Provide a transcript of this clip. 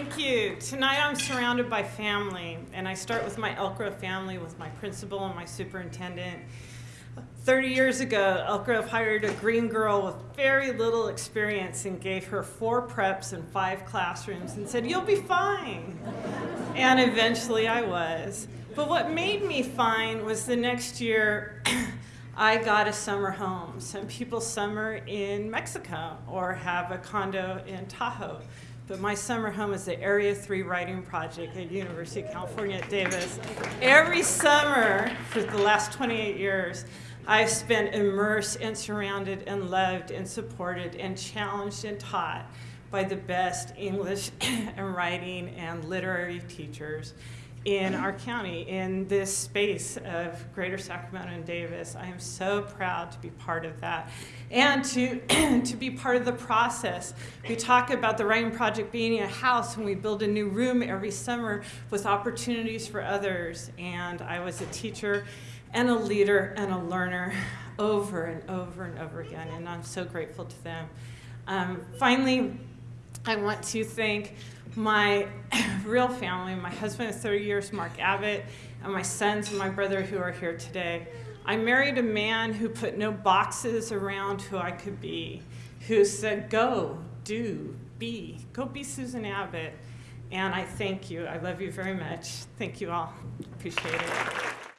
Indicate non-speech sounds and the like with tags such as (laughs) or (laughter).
Thank you. Tonight I'm surrounded by family, and I start with my Elk Grove family, with my principal and my superintendent. 30 years ago, Elk Grove hired a green girl with very little experience and gave her four preps and five classrooms and said, you'll be fine. And eventually I was. But what made me fine was the next year (clears throat) I got a summer home. Some people summer in Mexico or have a condo in Tahoe. But my summer home is the Area 3 Writing Project at University of California at Davis. Every summer for the last 28 years, I've spent immersed and surrounded and loved and supported and challenged and taught by the best English (coughs) and writing and literary teachers in our county, in this space of Greater Sacramento and Davis. I am so proud to be part of that and to, (clears throat) to be part of the process. We talk about the Writing Project being a house and we build a new room every summer with opportunities for others. And I was a teacher and a leader and a learner over and over and over again, and I'm so grateful to them. Um, finally, I want to thank my (laughs) real family, my husband of 30 years, Mark Abbott, and my sons and my brother who are here today. I married a man who put no boxes around who I could be, who said, go, do, be, go be Susan Abbott. And I thank you. I love you very much. Thank you all. Appreciate it.